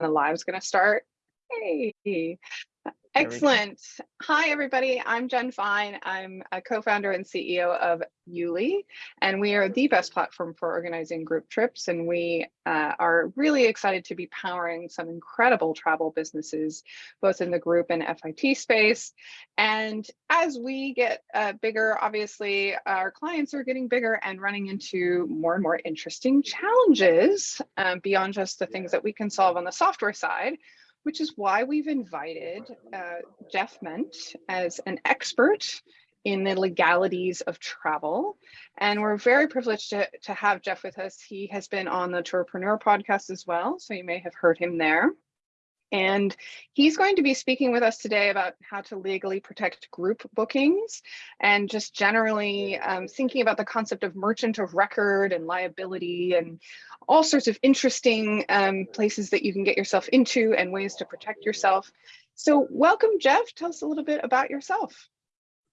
the live's going to start. Hey. Excellent. Hi, everybody. I'm Jen Fine. I'm a co-founder and CEO of Yuli, and we are the best platform for organizing group trips. And we uh, are really excited to be powering some incredible travel businesses, both in the group and FIT space. And as we get uh, bigger, obviously, our clients are getting bigger and running into more and more interesting challenges um, beyond just the things that we can solve on the software side which is why we've invited uh, Jeff Ment as an expert in the legalities of travel. And we're very privileged to, to have Jeff with us. He has been on the Tourpreneur podcast as well, so you may have heard him there. And he's going to be speaking with us today about how to legally protect group bookings and just generally um, thinking about the concept of merchant of record and liability and all sorts of interesting um, places that you can get yourself into and ways to protect yourself. So welcome, Jeff. Tell us a little bit about yourself.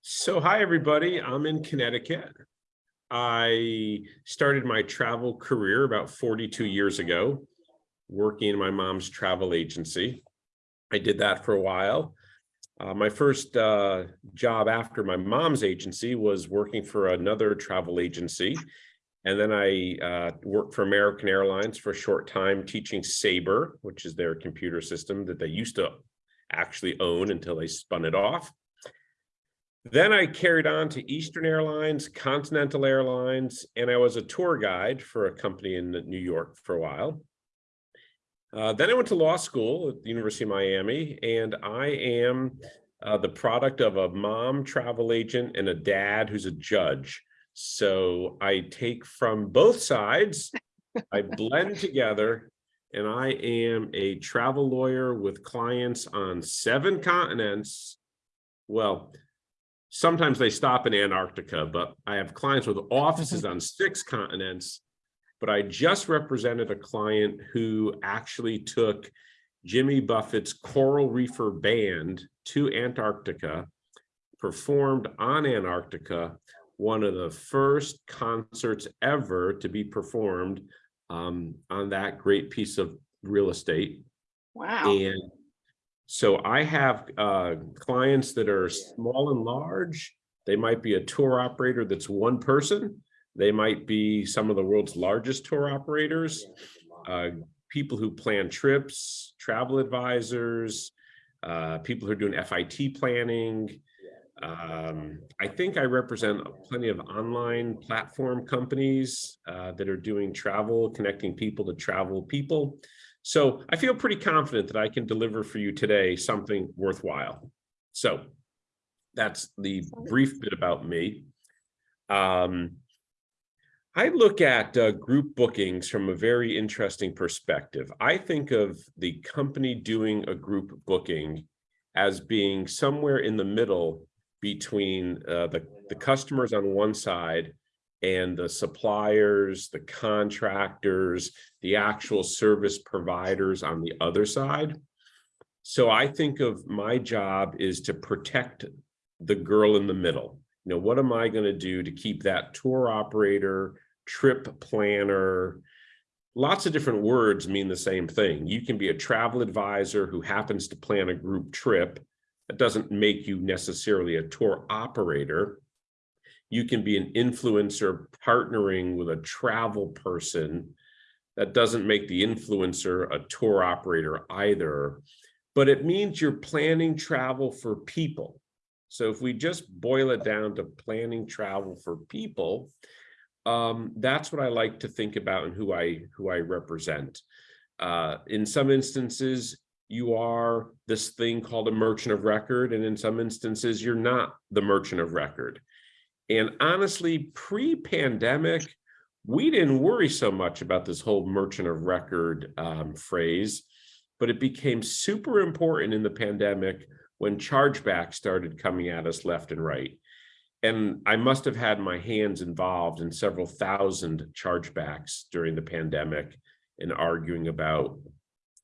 So hi, everybody. I'm in Connecticut. I started my travel career about 42 years ago, working in my mom's travel agency. I did that for a while. Uh, my first uh, job after my mom's agency was working for another travel agency. And then I uh, worked for American Airlines for a short time teaching Sabre, which is their computer system that they used to actually own until they spun it off. Then I carried on to Eastern Airlines, Continental Airlines, and I was a tour guide for a company in New York for a while. Uh, then I went to law school at the University of Miami, and I am uh, the product of a mom travel agent and a dad who's a judge. So I take from both sides, I blend together, and I am a travel lawyer with clients on seven continents. Well, sometimes they stop in Antarctica, but I have clients with offices on six continents. But I just represented a client who actually took Jimmy Buffett's Coral Reefer Band to Antarctica, performed on Antarctica, one of the first concerts ever to be performed um, on that great piece of real estate. Wow. And so I have uh, clients that are small and large. They might be a tour operator that's one person. They might be some of the world's largest tour operators, uh, people who plan trips, travel advisors, uh, people who are doing FIT planning. Um, I think I represent plenty of online platform companies uh, that are doing travel, connecting people to travel people. So I feel pretty confident that I can deliver for you today something worthwhile. So that's the brief bit about me. Um, I look at uh, group bookings from a very interesting perspective. I think of the company doing a group booking as being somewhere in the middle between uh, the, the customers on one side and the suppliers, the contractors, the actual service providers on the other side. So I think of my job is to protect the girl in the middle. You know, what am I going to do to keep that tour operator, trip planner, lots of different words mean the same thing. You can be a travel advisor who happens to plan a group trip. That doesn't make you necessarily a tour operator you can be an influencer partnering with a travel person. That doesn't make the influencer a tour operator either, but it means you're planning travel for people. So if we just boil it down to planning travel for people, um, that's what I like to think about and who I who I represent. Uh, in some instances, you are this thing called a merchant of record, and in some instances, you're not the merchant of record. And honestly, pre-pandemic, we didn't worry so much about this whole merchant of record um, phrase, but it became super important in the pandemic when chargebacks started coming at us left and right. And I must have had my hands involved in several thousand chargebacks during the pandemic in arguing about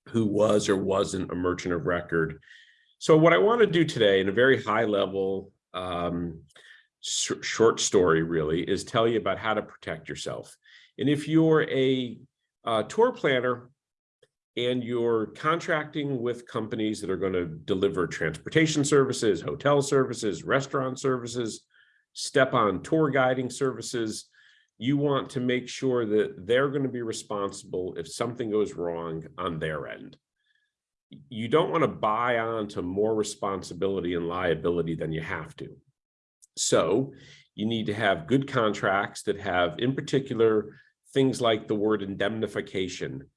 who was or wasn't a merchant of record. So what I want to do today in a very high level um, sh short story really is tell you about how to protect yourself. And if you're a uh, tour planner, and you're contracting with companies that are going to deliver transportation services, hotel services, restaurant services, step on tour guiding services, you want to make sure that they're going to be responsible if something goes wrong on their end. You don't want to buy on to more responsibility and liability than you have to. So you need to have good contracts that have, in particular, things like the word indemnification.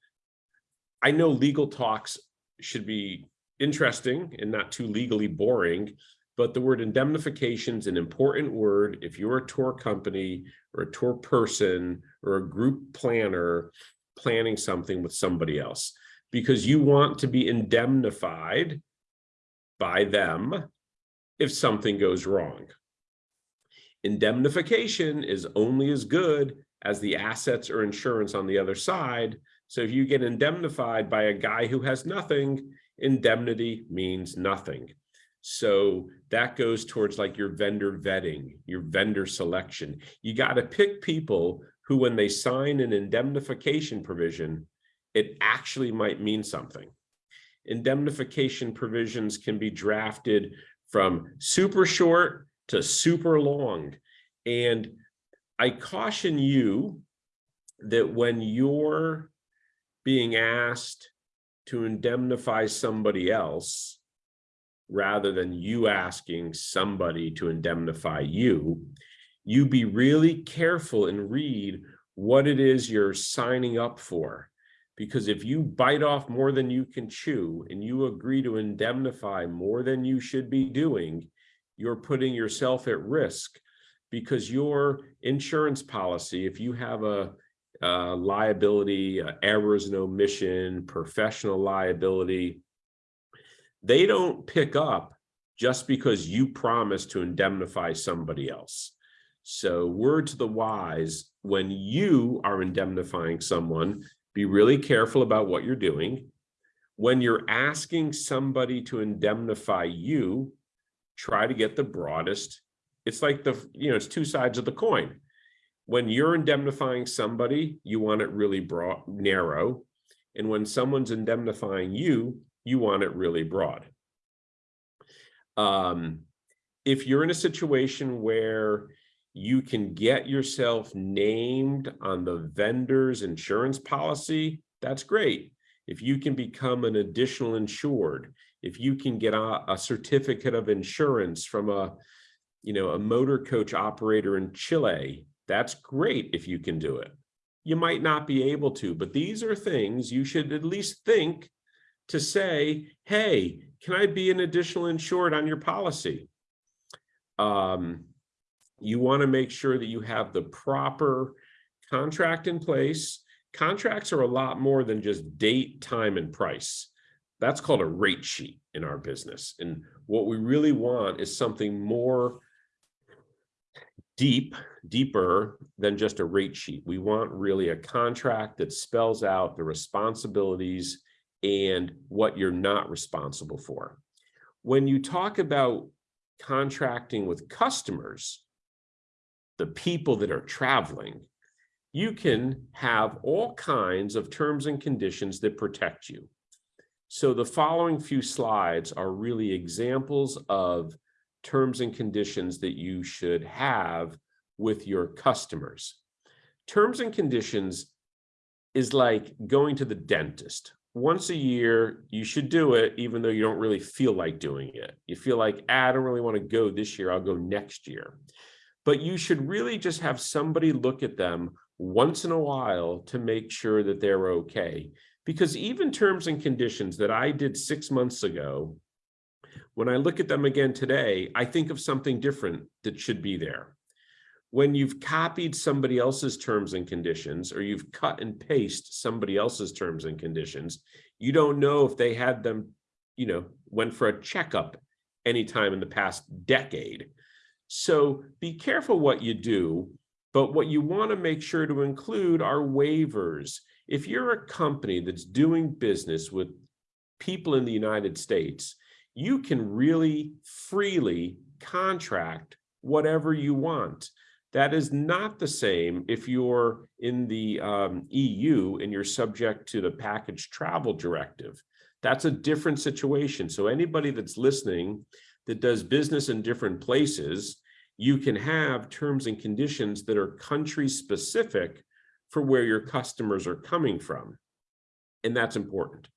I know legal talks should be interesting and not too legally boring, but the word indemnification is an important word if you're a tour company or a tour person or a group planner planning something with somebody else, because you want to be indemnified by them if something goes wrong. Indemnification is only as good as the assets or insurance on the other side. So if you get indemnified by a guy who has nothing, indemnity means nothing. So that goes towards like your vendor vetting, your vendor selection. You got to pick people who, when they sign an indemnification provision, it actually might mean something. Indemnification provisions can be drafted from super short to super long. And I caution you that when you're being asked to indemnify somebody else, rather than you asking somebody to indemnify you, you be really careful and read what it is you're signing up for. Because if you bite off more than you can chew and you agree to indemnify more than you should be doing, you're putting yourself at risk because your insurance policy, if you have a, a liability, a errors and omission, professional liability, they don't pick up just because you promise to indemnify somebody else. So word to the wise, when you are indemnifying someone, be really careful about what you're doing. When you're asking somebody to indemnify you, try to get the broadest. It's like the, you know, it's two sides of the coin. When you're indemnifying somebody, you want it really broad, narrow. And when someone's indemnifying you, you want it really broad. Um, if you're in a situation where you can get yourself named on the vendor's insurance policy, that's great. If you can become an additional insured, if you can get a, a certificate of insurance from a, you know, a motor coach operator in Chile, that's great if you can do it. You might not be able to, but these are things you should at least think to say, hey, can I be an additional insured on your policy? Um, you want to make sure that you have the proper contract in place. Contracts are a lot more than just date, time, and price. That's called a rate sheet in our business. And what we really want is something more deep, deeper than just a rate sheet. We want really a contract that spells out the responsibilities and what you're not responsible for. When you talk about contracting with customers, the people that are traveling, you can have all kinds of terms and conditions that protect you. So the following few slides are really examples of terms and conditions that you should have with your customers. Terms and conditions is like going to the dentist once a year, you should do it, even though you don't really feel like doing it. You feel like, ah, I don't really want to go this year, I'll go next year. But you should really just have somebody look at them once in a while to make sure that they're okay. Because even terms and conditions that I did six months ago, when I look at them again today, I think of something different that should be there when you've copied somebody else's terms and conditions or you've cut and paste somebody else's terms and conditions, you don't know if they had them, you know, went for a checkup anytime in the past decade. So be careful what you do, but what you want to make sure to include are waivers. If you're a company that's doing business with people in the United States, you can really freely contract whatever you want That is not the same if you're in the um, EU and you're subject to the package travel directive. That's a different situation. So anybody that's listening that does business in different places, you can have terms and conditions that are country specific for where your customers are coming from. And that's important.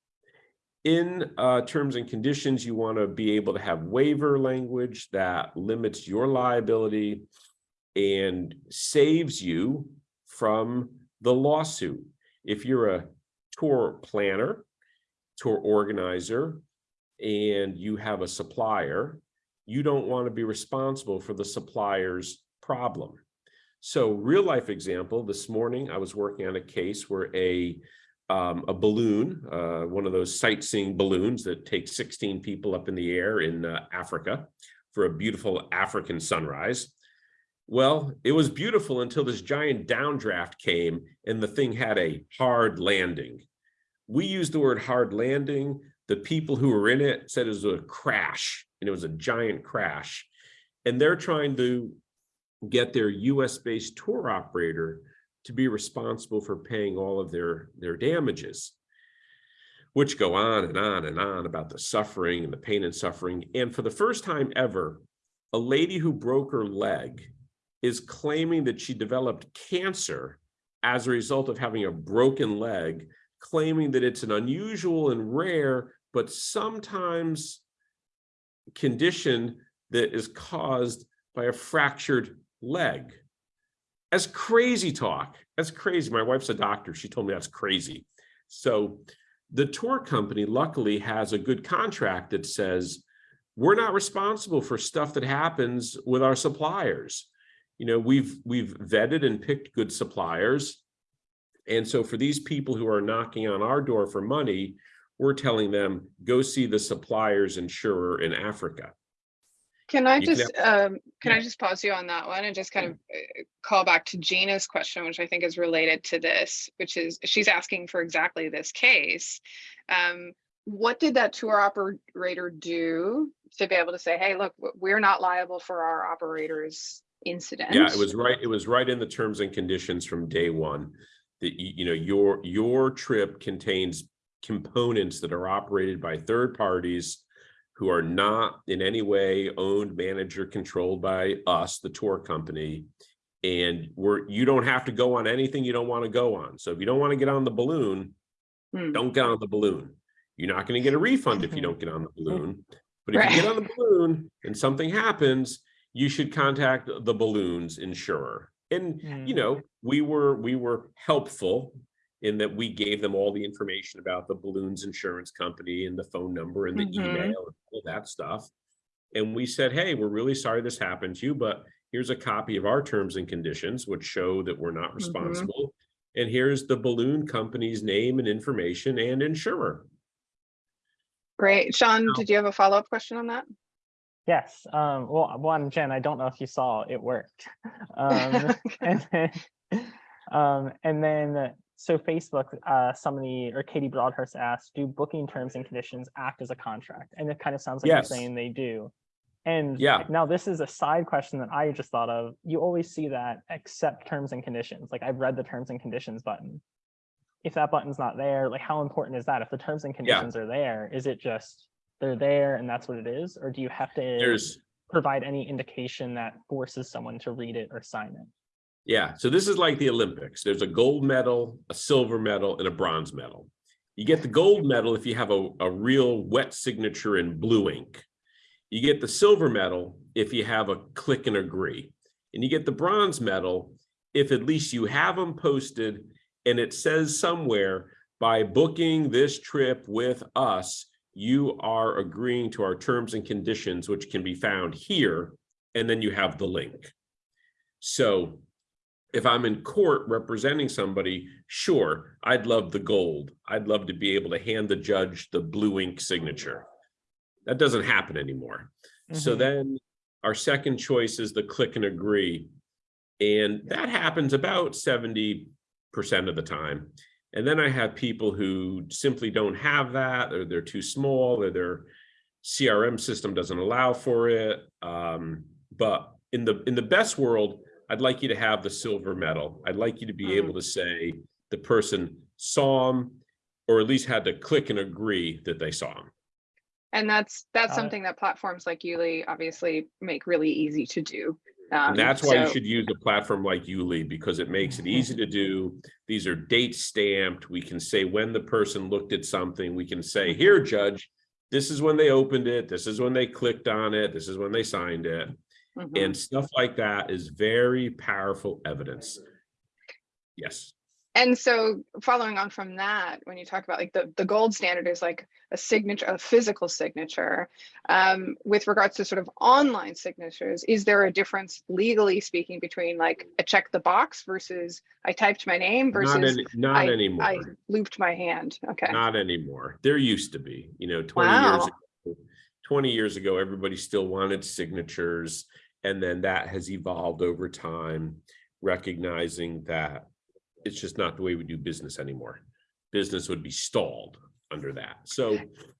In uh, terms and conditions, you want to be able to have waiver language that limits your liability and saves you from the lawsuit. If you're a tour planner, tour organizer, and you have a supplier, you don't want to be responsible for the supplier's problem. So real life example, this morning I was working on a case where a um, a balloon, uh, one of those sightseeing balloons that takes 16 people up in the air in uh, Africa for a beautiful African sunrise. Well, it was beautiful until this giant downdraft came and the thing had a hard landing. We used the word hard landing. The people who were in it said it was a crash and it was a giant crash. And they're trying to get their US based tour operator to be responsible for paying all of their, their damages, which go on and on and on about the suffering and the pain and suffering. And for the first time ever, a lady who broke her leg is claiming that she developed cancer as a result of having a broken leg, claiming that it's an unusual and rare, but sometimes condition that is caused by a fractured leg. That's crazy talk. That's crazy. My wife's a doctor. She told me that's crazy. So the tour company luckily has a good contract that says we're not responsible for stuff that happens with our suppliers. You know, we've we've vetted and picked good suppliers. And so for these people who are knocking on our door for money, we're telling them go see the suppliers insurer in Africa. Can I You can just, um, can I just pause you on that one and just kind of uh, call back to Gina's question, which I think is related to this, which is she's asking for exactly this case. Um, what did that tour operator do to be able to say, hey, look, we're not liable for our operator's incident? Yeah, it was right. It was right in the terms and conditions from day one. That you, know, your your trip contains components that are operated by third parties who are not in any way owned, managed, or controlled by us, the tour company. And we're you don't have to go on anything you don't want to go on. So if you don't want to get on the balloon, Hmm. don't get on the balloon. You're not going to get a refund if you don't get on the balloon. But if you get on the balloon and something happens, you should contact the balloon's insurer. And you Mm. know, we were we were helpful in that we gave them all the information about the balloon's insurance company and the phone number and the Mhm. email and all that stuff. And we said, hey, we're really sorry this happened to you, but here's a copy of our terms and conditions, which show that we're not responsible. And here's the balloon company's name and information and insurer. Great. Sean, did you have a follow-up question on that? Yes, um, well, one, Jen, I don't know if you saw, it worked. Um, and then, um, and then, so Facebook, uh, somebody, or Katie Broadhurst asked, do booking terms and conditions act as a contract? And it kind of sounds like Yes. you're saying they do. And Yeah. now this is a side question that I just thought of. You always see that accept terms and conditions. Like I've read the terms and conditions button. If that button's not there, like how important is that? If the terms and conditions are there, is it just they're there and that's what it is? Or do you have to There's provide any indication that forces someone to read it or sign it? Yeah, so this is like the Olympics. There's a gold medal, a silver medal, and a bronze medal. You get the gold medal if you have a, a real wet signature in blue ink. You get the silver medal if you have a click and agree. And you get the bronze medal if at least you have them posted and it says somewhere by booking this trip with us, you are agreeing to our terms and conditions, which can be found here. And then you have the link. So if I'm in court representing somebody, sure, I'd love the gold. I'd love to be able to hand the judge the blue ink signature. That doesn't happen anymore. So Mhm. then our second choice is the click and agree. And that happens about 70% of the time. And then I have people who simply don't have that, or they're too small, or their CRM system doesn't allow for it. Um, but in the in the best world, I'd like you to have the silver medal. I'd like you to be Mhm. able to say the person saw them, or at least had to click and agree that they saw them. And that's, that's Got it. something that platforms like Yuli obviously make really easy to do. Um, And that's why you should use a platform like Yuli because it makes it easy to do. These are date stamped. We can say when the person looked at something, we can say, here, judge, this is when they opened it. This is when they clicked on it. This is when they signed it. Mhm. And stuff like that is very powerful evidence. Yes, And so following on from that, when you talk about like the, the gold standard is like a signature, a physical signature. Um, with regards to sort of online signatures, is there a difference legally speaking between like a check the box versus I typed my name not, versus any, not I anymore. looped my hand? Okay. Not anymore. There used to be, you know, twenty years ago. Twenty years ago, everybody still wanted signatures. And then that has evolved over time, recognizing that it's just not the way we do business anymore. Business would be stalled under that. So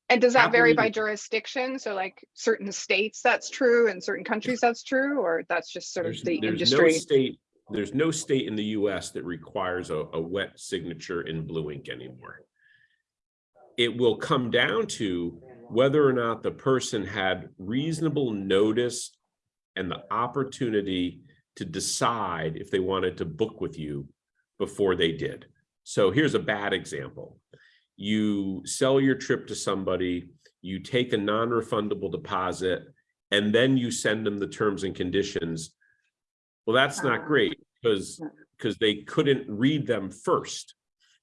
And does that vary by jurisdiction? So like certain states that's true and certain countries that's true, or that's just sort of there's, the there's no industry? state, there's no state in the US that requires a, a wet signature in blue ink anymore. It will come down to whether or not the person had reasonable notice and the opportunity to decide if they wanted to book with you before they did. So here's a bad example. You sell your trip to somebody, you take a non-refundable deposit, and then you send them the terms and conditions. Well, that's not uh-huh. great because, because they couldn't read them first.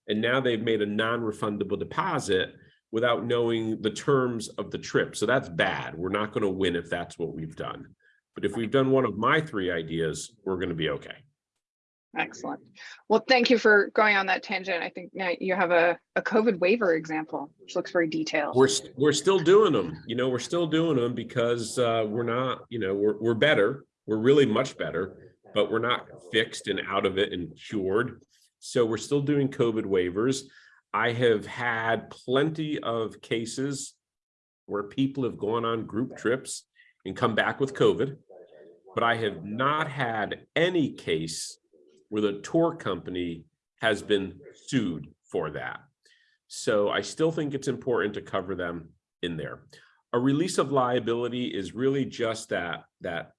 And now they've made a non-refundable deposit without knowing the terms of the trip. So that's bad. We're not going to win if that's what we've done. But if we've done one of my three ideas, we're going to be okay. Excellent. Well, thank you for going on that tangent. I think now you have a, a COVID waiver example, which looks very detailed. We're, st- we're still doing them, you know, we're still doing them because uh, we're not, you know, we're, we're better. We're really much better, but we're not fixed and out of it and cured. So we're still doing COVID waivers. I have had plenty of cases where people have gone on group trips and come back with COVID. But I have not had any case where the tour company has been sued for that. So I still think it's important to cover them in there. A release of liability is really just that, that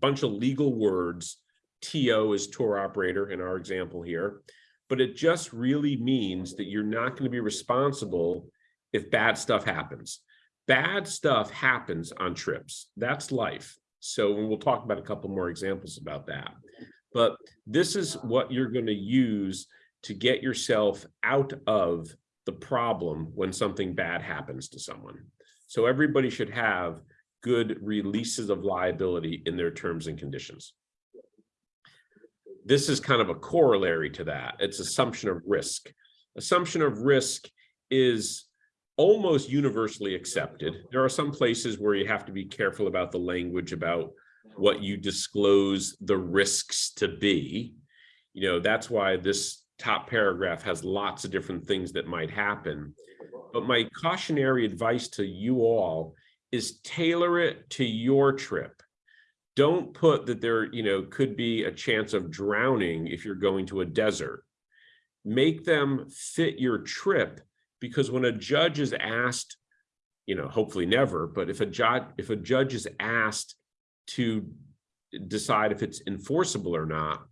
bunch of legal words. TO is tour operator in our example here, but it just really means that you're not going to be responsible if bad stuff happens. Bad stuff happens on trips. That's life. So we'll talk about a couple more examples about that. But this is what you're going to use to get yourself out of the problem when something bad happens to someone. So everybody should have good releases of liability in their terms and conditions. This is kind of a corollary to that. It's assumption of risk. Assumption of risk is almost universally accepted. There are some places where you have to be careful about the language about what you disclose the risks to be. You know, that's why this top paragraph has lots of different things that might happen. But my cautionary advice to you all is tailor it to your trip. Don't put that there, you know, could be a chance of drowning if you're going to a desert. Make them fit your trip because when a judge is asked, you know, hopefully never, but if a judge if a judge is asked to decide if it's enforceable or not,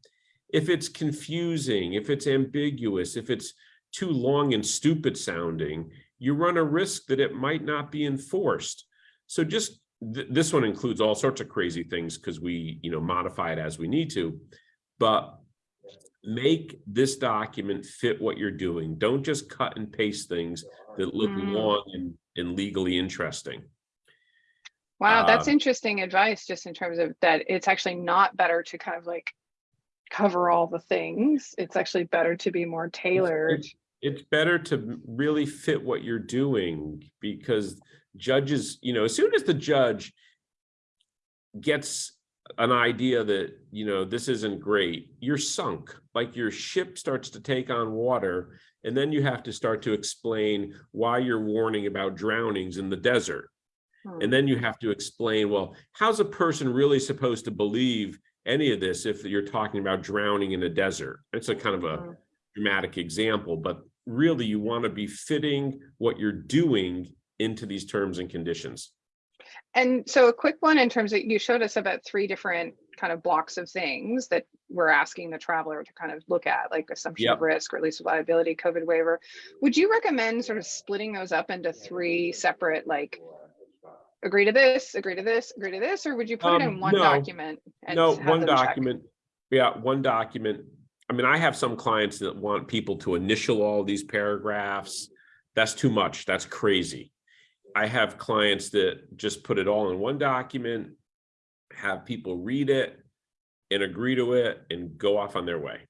if it's confusing, if it's ambiguous, if it's too long and stupid sounding, you run a risk that it might not be enforced. So just th this one includes all sorts of crazy things because we, you know, modify it as we need to, but make this document fit what you're doing. Don't just cut and paste things that look Mm. long and, and legally interesting. Wow, that's Um, interesting advice, just in terms of that it's actually not better to kind of like cover all the things. It's actually better to be more tailored. it's better to really fit what you're doing because judges, you know, as soon as the judge gets an idea that, you know, this isn't great, you're sunk, like your ship starts to take on water. And then you have to start to explain why you're warning about drownings in the desert. Hmm. And then you have to explain, well, how's a person really supposed to believe any of this if you're talking about drowning in a desert. It's a kind of a Mhm. dramatic example, but really you want to be fitting what you're doing into these terms and conditions. And so a quick one in terms of, you showed us about three different kind of blocks of things that we're asking the traveler to kind of look at, like assumption of risk, or at least liability, COVID waiver. Would you recommend sort of splitting those up into three separate, like, agree to this, agree to this, agree to this, or would you put it Um, in one no. document? and No, one them check? document. Yeah, one document. I mean, I have some clients that want people to initial all these paragraphs. That's too much. That's crazy. I have clients that just put it all in one document, have people read it and agree to it and go off on their way.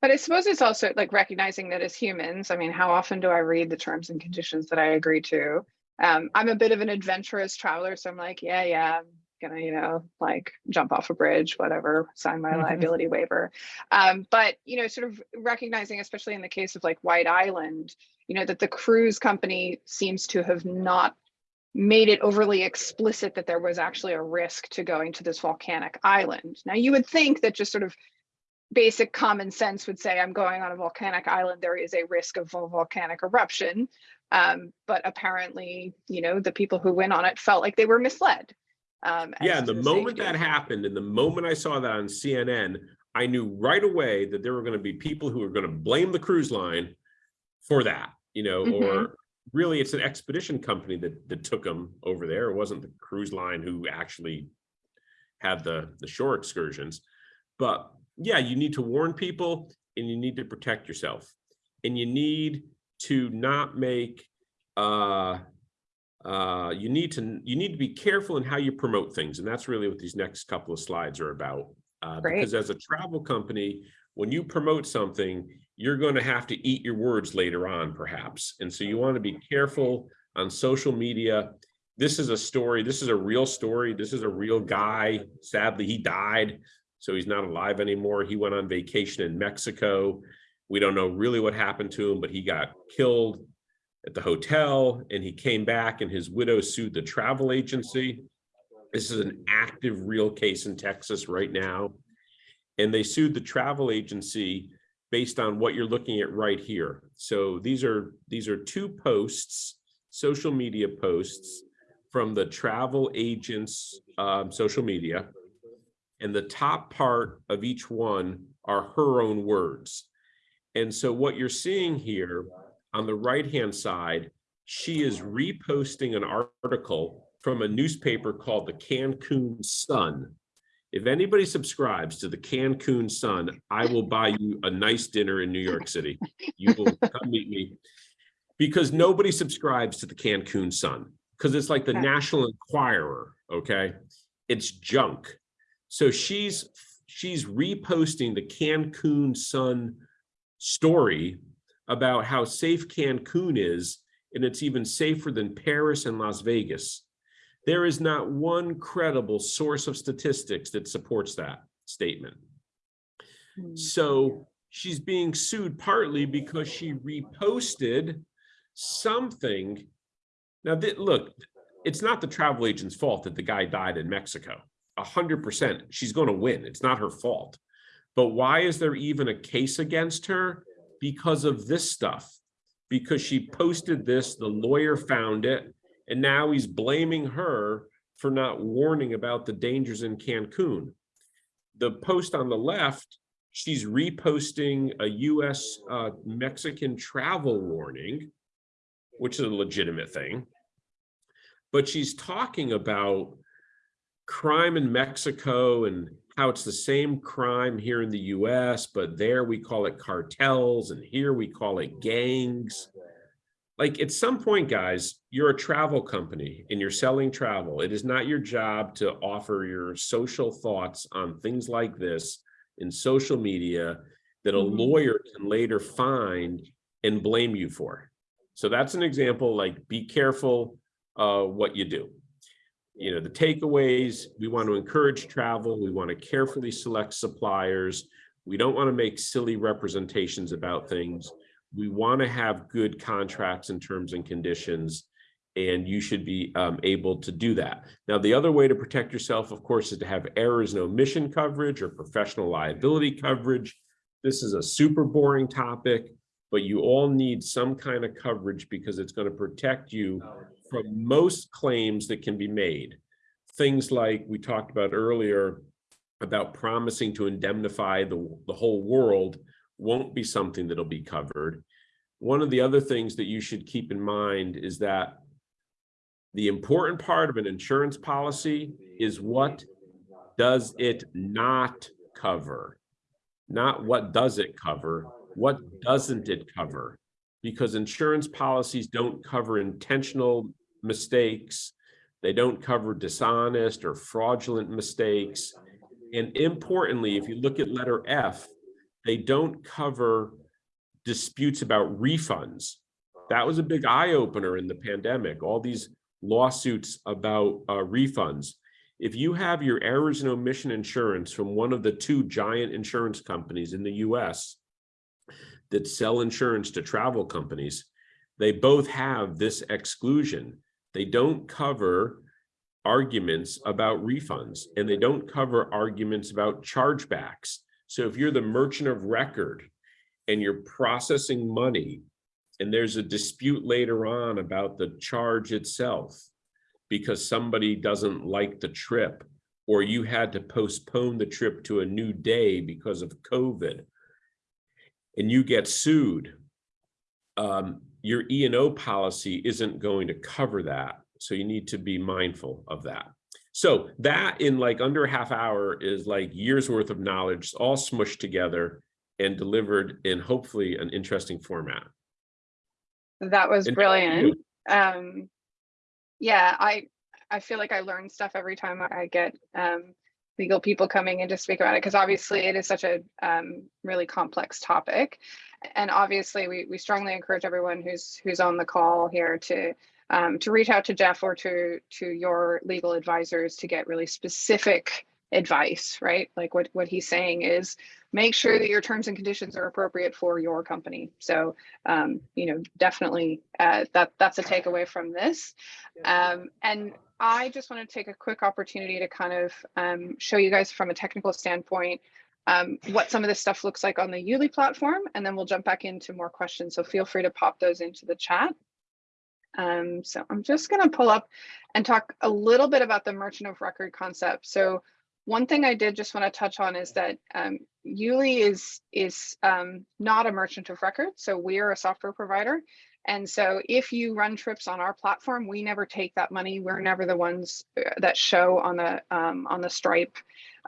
But I suppose it's also like recognizing that as humans, I mean, how often do I read the terms and conditions that I agree to? Um, I'm a bit of an adventurous traveler, so I'm like, yeah, yeah, I'm gonna, you know, like jump off a bridge, whatever, sign my Mhm. liability waiver. Um, but you know, sort of recognizing, especially in the case of like White Island, you know, that the cruise company seems to have not made it overly explicit that there was actually a risk to going to this volcanic island. Now, you would think that just sort of basic common sense would say I'm going on a volcanic island, there is a risk of a volcanic eruption. Um, but apparently, you know, the people who went on it felt like they were misled. Um, Yeah, and the moment safety. that happened, and the moment I saw that on CNN, I knew right away that there were going to be people who were going to blame the cruise line for that, you know, Mhm. or really it's an expedition company that that took them over there. It wasn't the cruise line who actually had the the shore excursions. But yeah, you need to warn people and you need to protect yourself. And you need to not make uh uh, you need to you need to be careful in how you promote things, and that's really what these next couple of slides are about. Uh, because as a travel company, when you promote something, you're going to have to eat your words later on, perhaps, and so you want to be careful on social media. This is a story. This is a real story. This is a real guy. Sadly, he died, so he's not alive anymore. He went on vacation in Mexico. We don't know really what happened to him, but he got killed at the hotel and he came back and his widow sued the travel agency. This is an active real case in Texas right now. And they sued the travel agency based on what you're looking at right here. So these are these are two posts, social media posts from the travel agent's um, social media. And the top part of each one are her own words. And so what you're seeing here on the right-hand side, she is reposting an article from a newspaper called the Cancun Sun. If anybody subscribes to the Cancun Sun, I will buy you a nice dinner in New York City. You will come meet me. Because nobody subscribes to the Cancun Sun, because it's like the. National Enquirer, okay? It's junk. So she's she's reposting the Cancun Sun story about how safe Cancun is, and it's even safer than Paris and Las Vegas. There is not one credible source of statistics that supports that statement. Hmm. So she's being sued partly because she reposted something. Now, look, it's not the travel agent's fault that the guy died in Mexico. A hundred percent, she's going to win. It's not her fault. But why is there even a case against her? Because of this stuff. Because she posted this, the lawyer found it, and now he's blaming her for not warning about the dangers in Cancun. The post on the left, she's reposting a US uh, Mexican travel warning, which is a legitimate thing. But she's talking about crime in Mexico and how it's the same crime here in the US, but there we call it cartels and here we call it gangs. Like at some point, guys, you're a travel company and you're selling travel. It is not your job to offer your social thoughts on things like this in social media that a Mhm. lawyer can later find and blame you for. So that's an example, like be careful uh, what you do you know, the takeaways, we want to encourage travel. We want to carefully select suppliers. We don't want to make silly representations about things. We want to have good contracts and terms and conditions. And you should be um, able to do that. Now, the other way to protect yourself, of course, is to have errors and omission coverage or professional liability coverage. This is a super boring topic, but you all need some kind of coverage because it's going to protect you from most claims that can be made. Things like we talked about earlier about promising to indemnify the, the whole world won't be something that'll be covered. One of the other things that you should keep in mind is that the important part of an insurance policy is what does it not cover? Not what does it cover, what doesn't it cover? Because insurance policies don't cover intentional mistakes. They don't cover dishonest or fraudulent mistakes. And importantly, if you look at letter F, they don't cover disputes about refunds. That was a big eye opener in the pandemic, all these lawsuits about uh, refunds. If you have your errors and omission insurance from one of the two giant insurance companies in the US that sell insurance to travel companies, they both have this exclusion. They don't cover arguments about refunds and they don't cover arguments about chargebacks. So if you're the merchant of record and you're processing money and there's a dispute later on about the charge itself because somebody doesn't like the trip or you had to postpone the trip to a new day because of COVID and you get sued, um, your E&O policy isn't going to cover that. So you need to be mindful of that. So that in like under a half hour is like years worth of knowledge all smushed together and delivered in hopefully an interesting format. That was And- brilliant. Um, yeah, I, I feel like I learn stuff every time I get, um, legal people coming in to speak about it, because obviously it is such a, um, really complex topic. And obviously, we, we strongly encourage everyone who's, who's on the call here to, um, to reach out to Jeff or to, to your legal advisors to get really specific advice, right? Like what, what he's saying is make sure that your terms and conditions are appropriate for your company. So, um, you know, definitely uh, that that's a takeaway from this. Um, and I just want to take a quick opportunity to kind of um, show you guys from a technical standpoint um, what some of this stuff looks like on the Yuli platform, and then we'll jump back into more questions. So feel free to pop those into the chat. Um, so I'm just going to pull up and talk a little bit about the merchant of record concept. So one thing I did just want to touch on is that um, Yuli is is um, not a merchant of record, so we are a software provider. And so if you run trips on our platform, we never take that money. We're never the ones uh, that show on the um, on the Stripe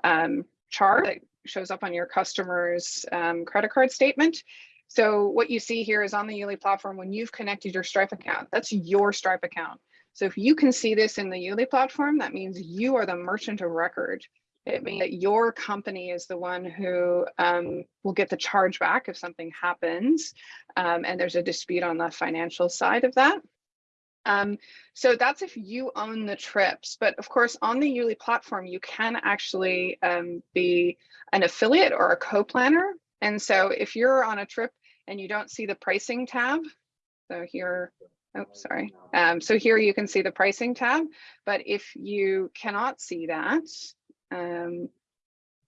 um, chart shows up on your customer's um, credit card statement. So what you see here is on the Yuli platform, when you've connected your Stripe account, that's your Stripe account. So if you can see this in the Yuli platform, that means you are the merchant of record. It means that your company is the one who um, will get the charge back if something happens um, and there's a dispute on the financial side of that. Um, so that's if you own the trips, but of course on the Yuli platform, you can actually um, be an affiliate or a co-planner. And so if you're on a trip and you don't see the pricing tab, so here, oh, sorry. Um, so here you can see the pricing tab, but if you cannot see that, um,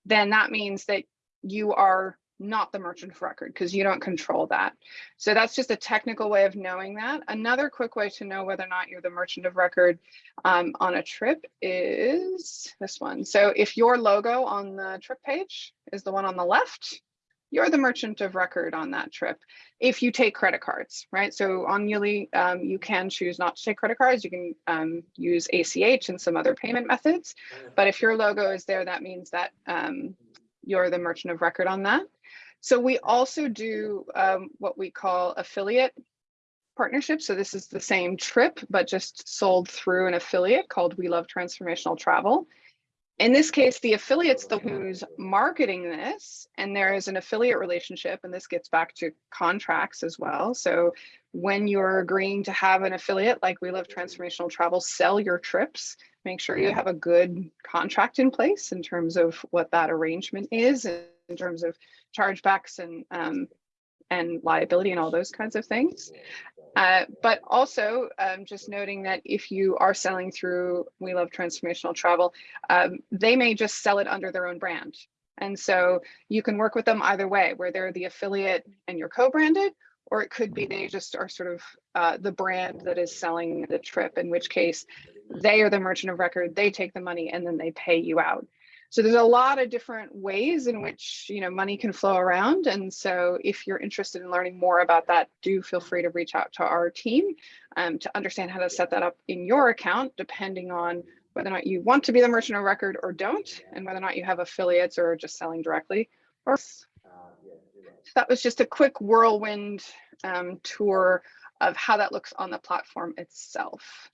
then that means that you are not the merchant of record because you don't control that. So that's just a technical way of knowing that. Another quick way to know whether or not you're the merchant of record um, on a trip is this one. So if your logo on the trip page is the one on the left, you're the merchant of record on that trip if you take credit cards, right? So on Yuli, um, you can choose not to take credit cards. You can um, use ACH and some other payment methods. But if your logo is there, that means that um, you're the merchant of record on that. So we also do um, what we call affiliate partnerships. So this is the same trip, but just sold through an affiliate called We Love Transformational Travel. In this case, the affiliate's the who's marketing this, and there is an affiliate relationship, and this gets back to contracts as well. So when you're agreeing to have an affiliate like We Love Transformational Travel sell your trips, make sure you have a good contract in place in terms of what that arrangement is, in terms of chargebacks and um, and liability and all those kinds of things. Uh, but also um, just noting that if you are selling through We Love Transformational Travel, um, they may just sell it under their own brand. And so you can work with them either way, where they're the affiliate and you're co-branded, or it could be they just are sort of uh, the brand that is selling the trip, in which case they are the merchant of record, they take the money and then they pay you out. So there's a lot of different ways in which you know money can flow around. And so if you're interested in learning more about that, do feel free to reach out to our team um, to understand how to set that up in your account, depending on whether or not you want to be the merchant of record or don't, and whether or not you have affiliates or just selling directly. Or that was just a quick whirlwind um, tour of how that looks on the platform itself.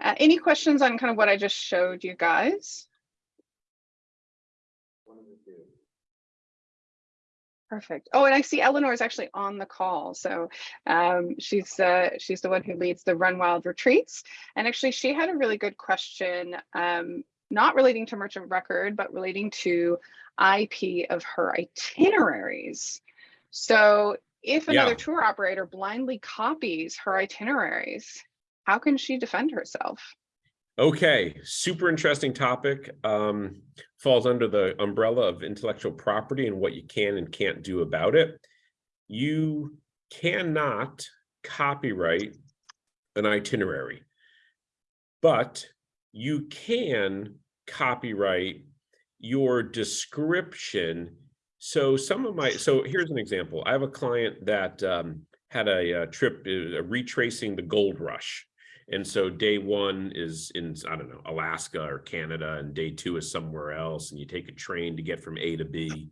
Uh, any questions on kind of what I just showed you guys? Perfect. Oh, and I see Eleanor is actually on the call. So um, she's uh, she's the one who leads the Run Wild retreats. And actually, she had a really good question, um, not relating to merchant record, but relating to IP of her itineraries. So if another Yeah. tour operator blindly copies her itineraries, how can she defend herself? Okay, super interesting topic. Um, falls under the umbrella of intellectual property and what you can and can't do about it. You cannot copyright an itinerary, but you can copyright your description. So some of my, so here's an example. I have a client that um, had a, uh trip uh, retracing the gold rush. And so day one is in, I don't know, Alaska or Canada, and day two is somewhere else, and you take a train to get from A to B.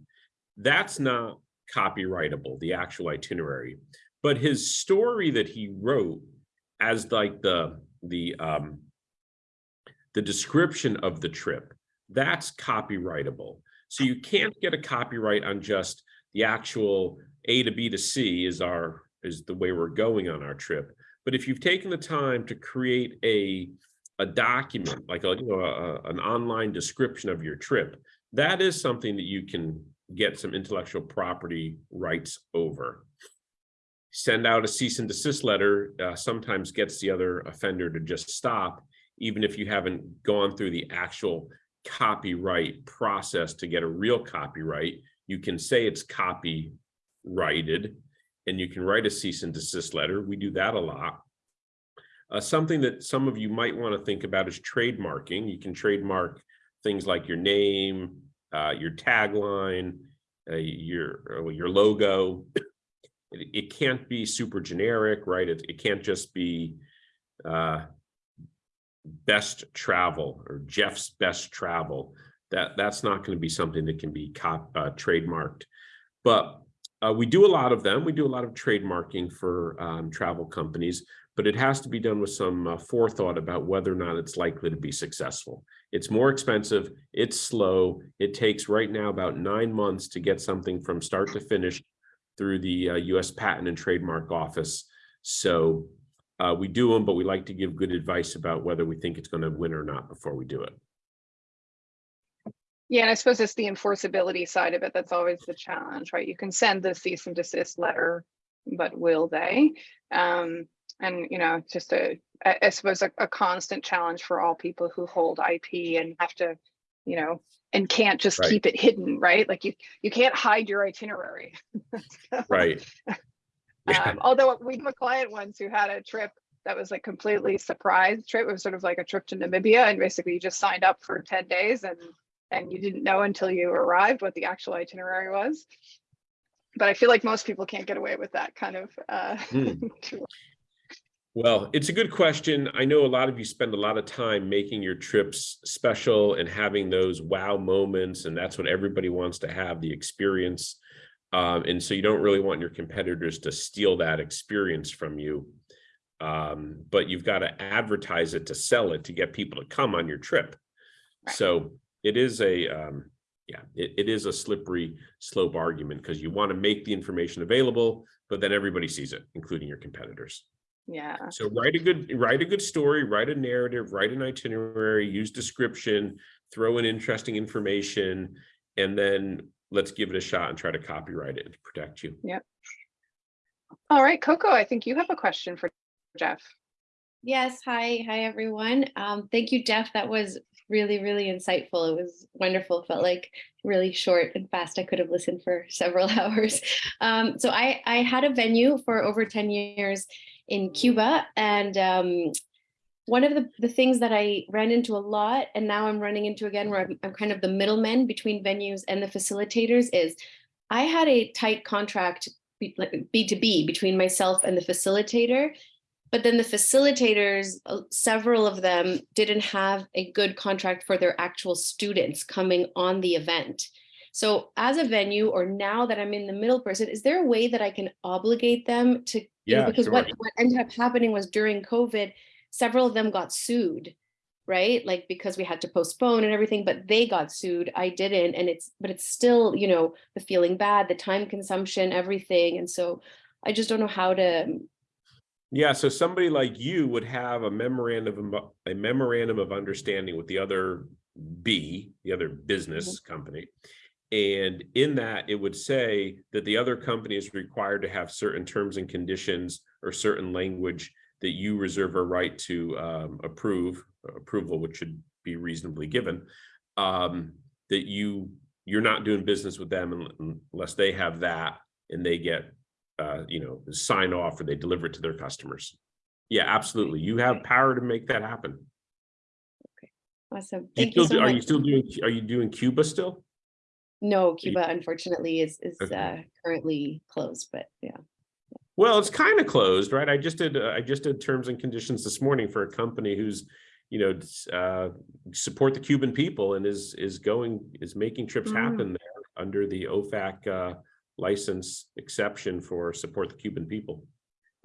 That's not copyrightable, the actual itinerary. But his story that he wrote as like the the um the description of the trip, that's copyrightable. So you can't get a copyright on just the actual A to B to C is our is the way we're going on our trip. But if you've taken the time to create a, a document, like a, you know, a, an online description of your trip, that is something that you can get some intellectual property rights over. Send out a cease and desist letter uh, sometimes gets the other offender to just stop, even if you haven't gone through the actual copyright process to get a real copyright. You can say it's copyrighted and you can write a cease and desist letter. We do that a lot. Uh, something that some of you might want to think about is trademarking. You can trademark things like your name, uh, your tagline, uh, your uh, your logo. It, it can't be super generic, right? It, it can't just be uh, best travel or Jeff's best travel. That that's not going to be something that can be cop, uh, trademarked. But uh, we do a lot of them. We do a lot of trademarking for um, travel companies, but it has to be done with some uh, forethought about whether or not it's likely to be successful. It's more expensive. It's slow. It takes right now about nine months to get something from start to finish through the uh, U.S. Patent and Trademark Office. So uh, we do them, but we like to give good advice about whether we think it's going to win or not before we do it. Yeah, and I suppose it's the enforceability side of it that's always the challenge, right? You can send the cease and desist letter, but will they? Um, and you know, just a I suppose a, a constant challenge for all people who hold IP and have to, you know, and can't just Right. keep it hidden, right? Like you, you can't hide your itinerary. Right. Yeah. Um, although we have a client once who had a trip that was like completely surprise trip. It was sort of like a trip to Namibia, and basically you just signed up for ten days, and and you didn't know until you arrived what the actual itinerary was. But I feel like most people can't get away with that kind of. Uh, Hmm. Well, it's a good question. I know a lot of you spend a lot of time making your trips special and having those wow moments, and that's what everybody wants to have, the experience. Um, and so you don't really want your competitors to steal that experience from you. Um, but you've got to advertise it to sell it to get people to come on your trip. So it is a, um, yeah, it, it is a slippery slope argument because you want to make the information available, but then everybody sees it, including your competitors. yeah. So write a good, write a good story, write a narrative, write an itinerary, use description, throw in interesting information, and then let's give it a shot and try to copyright it to protect you. Yep. All right, Coco, I think you have a question for Jeff. Yes, hi, hi everyone. Um, thank you, Jeff. That was really, really insightful. It was wonderful. Felt like really short and fast. I could have listened for several hours. Um, so I, I had a venue for over 10 years in Cuba and um, one of the, the things that I ran into a lot and now I'm running into again where I'm, I'm kind of the middleman between venues and the facilitators is I had a tight contract B2B between myself and the facilitator but then the facilitators, uh, several of them didn't have a good contract for their actual students coming on the event. So as a venue, or now that I'm in the middle person, is there a way that I can obligate them to, you know, Yeah, because what, what ended up happening was during COVID, several of them got sued, right? Like because we had to postpone and everything, but they got sued. I didn't. And it's, but it's still, you know, the feeling bad, the time consumption, everything. And so I just don't know how to Yeah, so somebody like you would have a memorandum, of a memorandum of understanding with the other B, the other business company. And in that, it would say that the other company is required to have certain terms and conditions or certain language that you reserve a right to um, approve, approval, which should be reasonably given. Um, that you, you're not doing business with them unless they have that and they get uh, you know, sign off or they deliver it to their customers. Yeah, absolutely. You have power to make that happen. Okay, awesome. Thank you still, so do- are much. you still doing, are you doing Cuba still? No, Cuba unfortunately is is Okay. uh, currently closed, but yeah. Well, it's kind of closed, right? I just did, uh, I just did terms and conditions this morning for a company who's, you know, uh, support the Cuban people and is, is going, is making trips Mm. happen there under the OFAC uh, license exception for support the Cuban people.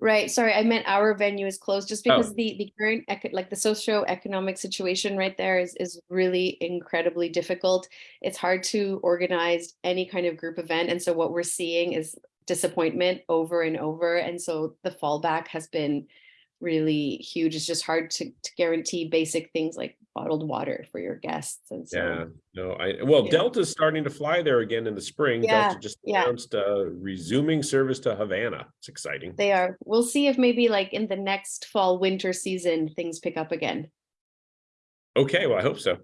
Right. Sorry, I meant our venue is closed just Oh. because the the current like the socio-economic situation right there is is really incredibly difficult. It's hard to organize any kind of group event, and so what we're seeing is disappointment over and over. And so the fallback has been really huge. It's just hard to, to guarantee basic things like bottled water for your guests. And so Yeah, no, I, well, Yeah. Delta's starting to fly there again in the spring. Yeah, Delta just yeah. announced uh, resuming service to Havana. It's exciting. they are. We'll see if maybe like in the next fall winter season things pick up again. Okay, well, I hope so.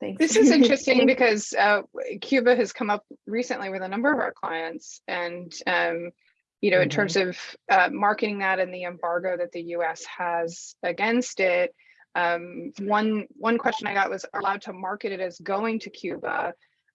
Thanks. This is interesting because uh, Cuba has come up recently with a number of our clients and, um, you know, in Mhm. terms of uh, marketing that and the embargo that the US has against it. Um, one, one question I got was allowed to market it as going to Cuba.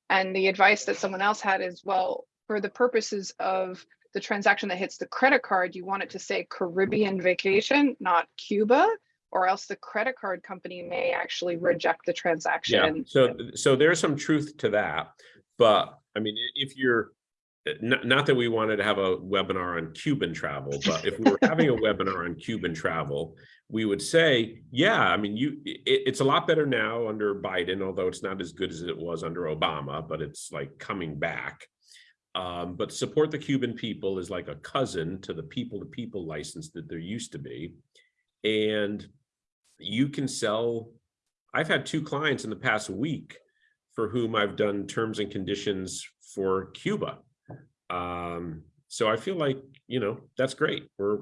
And the advice that someone else had is, well, for the purposes of the transaction that hits the credit card, you want it to say Caribbean vacation, not Cuba, or else the credit card company may actually reject the transaction. Yeah, so, so there's some truth to that. But I mean, if you're, not, not that we wanted to have a webinar on Cuban travel, but if we were having a webinar on Cuban travel, we would say, yeah, I mean, you, it, it's a lot better now under Biden, although it's not as good as it was under Obama, but it's like coming back. Um, but support the Cuban people is like a cousin to the people to people license that there used to be. And you can sell, I've had two clients in the past week for whom I've done terms and conditions for Cuba. Um, so I feel like, you know, that's great. We're,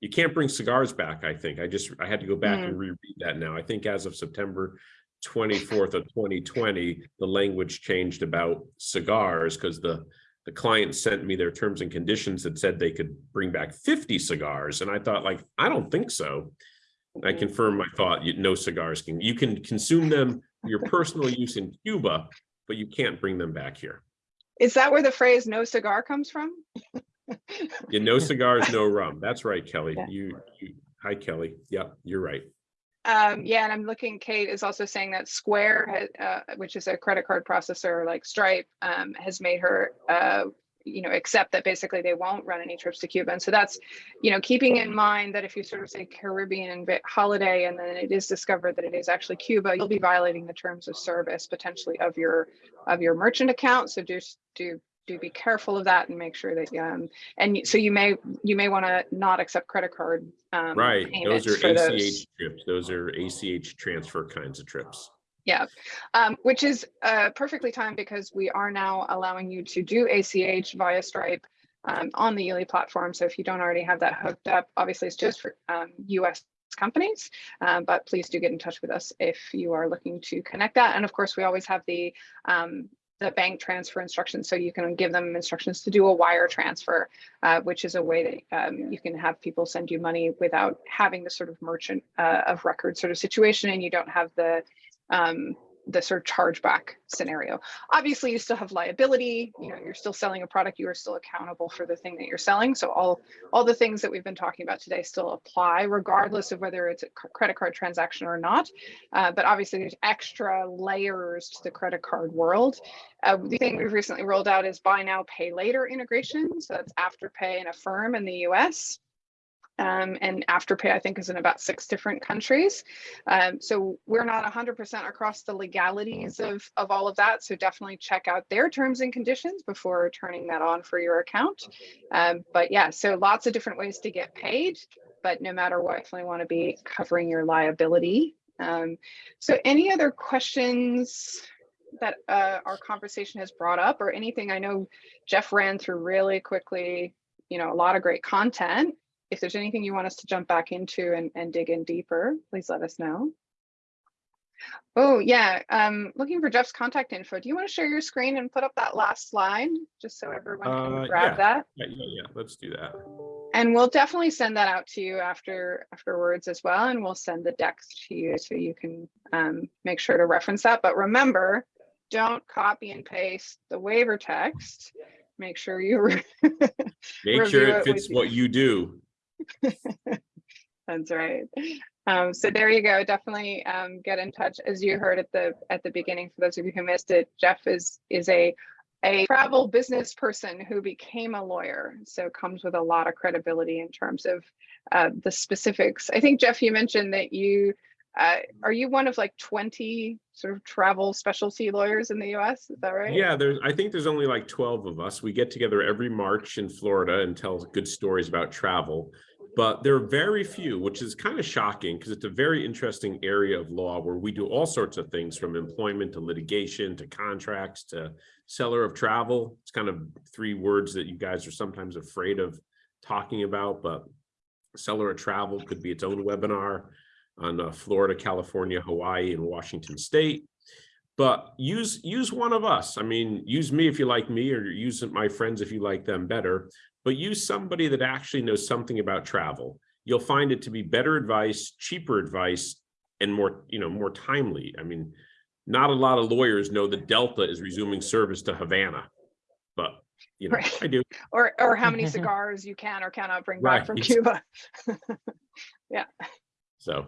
you can't bring cigars back, I think. I just, I had to go back and reread that now. I think as of September 24th of 2020, the language changed about cigars because the, the client sent me their terms and conditions that said they could bring back 50 cigars. And I thought like, I don't think so. I Mhm. confirm my thought, you, no cigars can, you can consume them for your personal use in Cuba, but you can't bring them back here. Is that where the phrase no cigar comes from? Yeah, no cigars, no rum. That's right, Kelly. Yeah. You, you, hi, Kelly. Yep, you're right. Um, yeah, and I'm looking, Kate is also saying that Square, uh, which is a credit card processor like Stripe, um, has made her, uh, you know, accept that basically they won't run any trips to Cuba. And so that's, you know, keeping in mind that if you sort of say Caribbean holiday and then it is discovered that it is actually Cuba, you'll be violating the terms of service potentially of your of your merchant account. So do do do be careful of that and make sure that um and so you may you may want to not accept credit card um Right, those are for those. ACH trips. Those are ACH transfer kinds of trips. Um, which is uh, perfectly timed because we are now allowing you to do ACH via Stripe um, on the Yuli platform. So if you don't already have that hooked up, obviously it's just for um, US companies, um, but please do get in touch with us if you are looking to connect that. And of course, we always have the um, the bank transfer instructions, so you can give them instructions to do a wire transfer, uh, which is a way that um, you can have people send you money without having the sort of merchant uh, of record sort of situation, and you don't have the um, the sort of chargeback scenario. Obviously, you still have liability. You know, you're still selling a product. You are still accountable for the thing that you're selling. So all all the things that we've been talking about today still apply, regardless of whether it's a credit card transaction or not. Uh, but obviously, there's extra layers to the credit card world. Uh, the thing we've recently rolled out is buy now, pay later integration. So that's Afterpay and Affirm in the US. Um, and Afterpay, I think, is in about six different countries. Um, so we're not 100% across the legalities of, of all of that. So definitely check out their terms and conditions before turning that on for your account. Um, but yeah, so lots of different ways to get paid. But no matter what, definitely want to be covering your liability. Um, so any other questions that uh, our conversation has brought up or anything? I know Jeff ran through really quickly, you know, a lot of great content if there's anything you want us to jump back into and, and dig in deeper, please let us know. Oh, yeah, um, looking for Jeff's contact info. Do you want to share your screen and put up that last slide, just so everyone can Uh, grab yeah. that? Yeah, yeah, yeah, let's do that. And we'll definitely send that out to you after afterwards as well, and we'll send the decks to you so you can um, make sure to reference that. But remember, don't copy and paste the waiver text. Make sure you Make sure it it fits with what you do. That's right. Um, so there you go. Definitely um, get in touch. As you heard at the at the beginning, for those of you who missed it, Jeff is is a a travel business person who became a lawyer. So comes with a lot of credibility in terms of uh, the specifics. I think Jeff, you mentioned that you uh, are you one of like 20 sort of travel specialty lawyers in the US? Is that right? Yeah, there's, I think there's only like 12 of us. We get together every March in Florida and tell good stories about travel. But there are very few, which is kind of shocking because it's a very interesting area of law where we do all sorts of things from employment to litigation to contracts to seller of travel. It's kind of three words that you guys are sometimes afraid of talking about, but seller of travel could be its own webinar on uh, Florida, California, Hawaii, and Washington State. But use use one of us. I mean, use me if you like me, or use my friends if you like them better. But use somebody that actually knows something about travel. You'll find it to be better advice, cheaper advice, and more you know more timely. I mean, not a lot of lawyers know that Delta is resuming service to Havana, but you know Right. I do. Or or how many cigars you can or cannot bring back from Cuba. yeah. So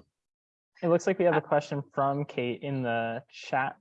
It looks like we have a uh, question from Kate in the chat.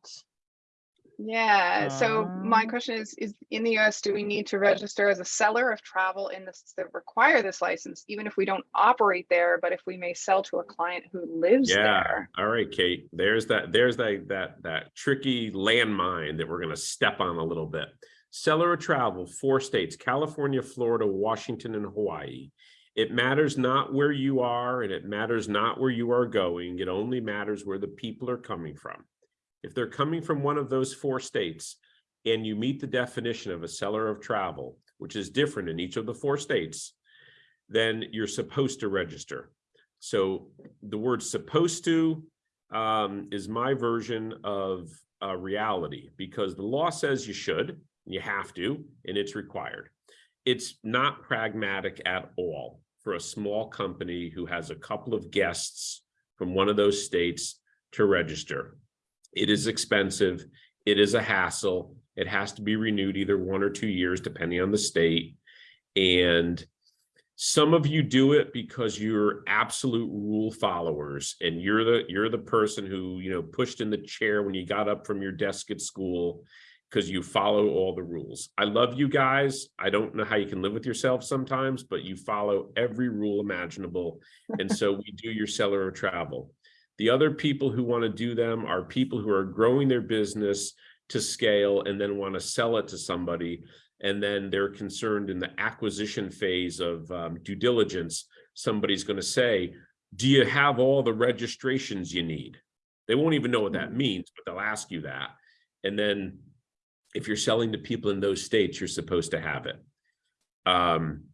Yeah, so my Um, question is, is in the US, do we need to register as a seller of travel in this that require this license, even if we don't operate there, but if we may sell to a client who lives Yeah. there? All right, Kate, there's that, there's that, that, that tricky landmine that we're gonna step on a little bit. Seller of travel, four states, California, Florida, Washington, and Hawaii. It matters not where you are and it matters not where you are going. It only matters where the people are coming from. If they're coming from one of those four states and you meet the definition of a seller of travel, which is different in each of the four states, then you're supposed to register. So the word supposed to um, is my version of uh, reality because the law says you should, you have to, and it's required. It's not pragmatic at all for a small company who has a couple of guests from one of those states to register. It is expensive. It is a hassle. It has to be renewed either one or two years, depending on the state. And some of you do it because you're absolute rule followers and you're the you're the person who you know pushed in the chair when you got up from your desk at school because you follow all the rules i love you guys i don't know how you can live with yourself sometimes but you follow every rule imaginable and so we do your seller of travel the other people who want to do them are people who are growing their business to scale and then want to sell it to somebody and then they're concerned in the acquisition phase of um, due diligence, somebody's going to say, do you have all the registrations you need? They won't even know what that means, but they'll ask you that. And then if you're selling to people in those states, you're supposed to have it. Um,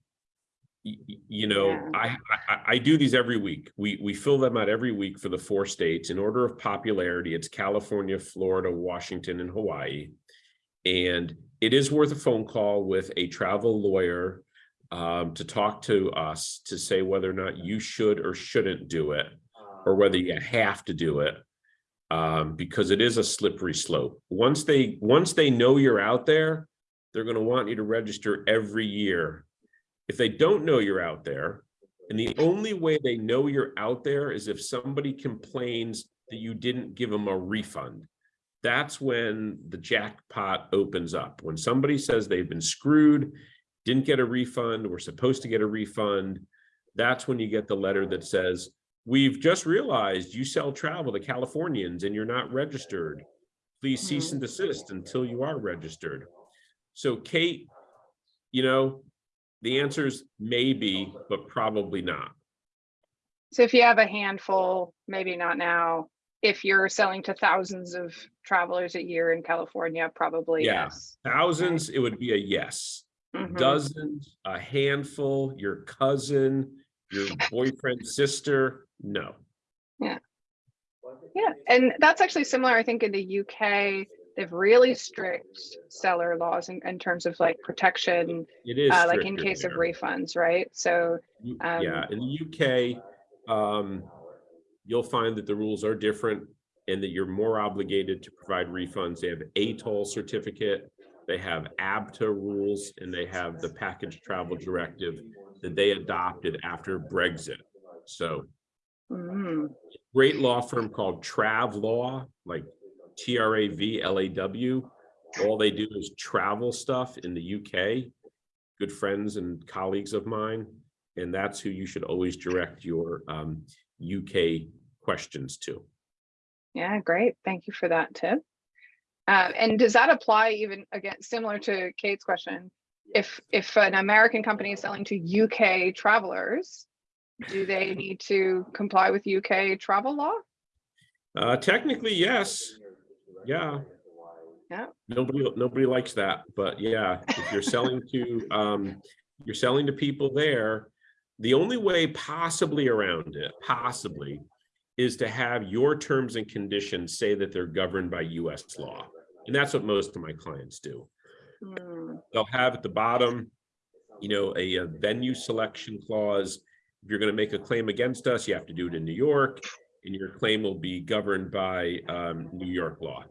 you know, Yeah. I, I, I do these every week. We, we fill them out every week for the four states. In order of popularity, it's California, Florida, Washington, and Hawaii. And it is worth a phone call with a travel lawyer um, to talk to us to say whether or not you should or shouldn't do it, or whether you have to do it. Um, because it is a slippery slope. Once they, once they know you're out there, they're gonna want you to register every year. If they don't know you're out there, and the only way they know you're out there is if somebody complains that you didn't give them a refund. That's when the jackpot opens up. When somebody says they've been screwed, didn't get a refund, were supposed to get a refund, that's when you get the letter that says, we've just realized you sell travel to Californians and you're not registered. Please cease mm-hmm. and desist until you are registered. So Kate, you know, the answer is maybe, but probably not. So if you have a handful, maybe not now. If you're selling to thousands of travelers a year in California, probably Yeah. yes. Thousands, it would be a yes. Mhm. Dozens, a handful, your cousin, your boyfriend's sister, no. Yeah. Yeah, and that's actually similar, I think, in the UK. They have really strict seller laws in, in terms of like protection, It is. uh, like in case of refunds, right? So, Um, Yeah, in the UK, um, you'll find that the rules are different and that you're more obligated to provide refunds. They have ATOL certificate, they have ABTA rules, and they have the package travel directive that they adopted after Brexit. So mm, great law firm called Trav Law, like T R A V L A W. All they do is travel stuff in the UK. Good friends and colleagues of mine, and that's who you should always direct your um, UK questions to. yeah, great. Thank you for that tip. Uh, and does that apply even again, similar to Kate's question? If if an American company is selling to UK travelers, do they need to comply with UK travel law? Uh, technically, yes. Yeah. Yeah. Nobody, nobody likes that, but yeah, if you're selling to, um, you're selling to people there, the only way possibly around it, possibly, is to have your terms and conditions say that they're governed by US law. And that's what most of my clients do. Hmm, They'll have at the bottom, you know, a, a venue selection clause. If you're gonna make a claim against us, you have to do it in New York, and your claim will be governed by, um, New York law.